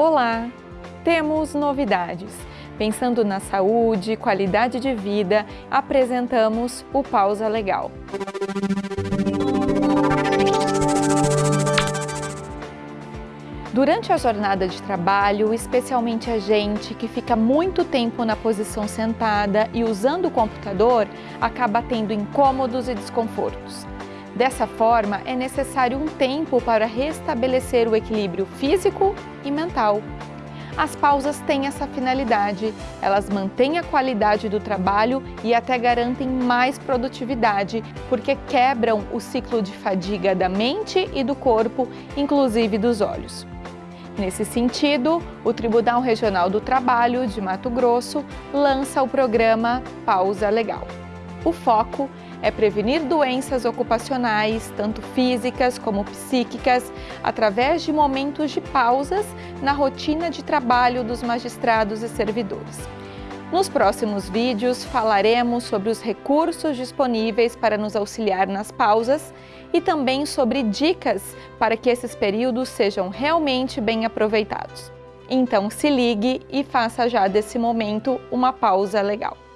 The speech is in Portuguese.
Olá! Temos novidades. Pensando na saúde qualidade de vida, apresentamos o Pausa Legal. Durante a jornada de trabalho, especialmente a gente que fica muito tempo na posição sentada e usando o computador, acaba tendo incômodos e desconfortos. Dessa forma, é necessário um tempo para restabelecer o equilíbrio físico e mental. As pausas têm essa finalidade, elas mantêm a qualidade do trabalho e até garantem mais produtividade, porque quebram o ciclo de fadiga da mente e do corpo, inclusive dos olhos. Nesse sentido, o Tribunal Regional do Trabalho de Mato Grosso lança o programa Pausa Legal. O foco é prevenir doenças ocupacionais, tanto físicas como psíquicas, através de momentos de pausas na rotina de trabalho dos magistrados e servidores. Nos próximos vídeos falaremos sobre os recursos disponíveis para nos auxiliar nas pausas e também sobre dicas para que esses períodos sejam realmente bem aproveitados. Então se ligue e faça já desse momento uma pausa legal.